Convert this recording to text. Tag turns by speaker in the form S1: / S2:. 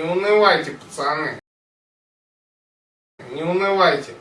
S1: Не унывайте, пацаны. Не унывайте.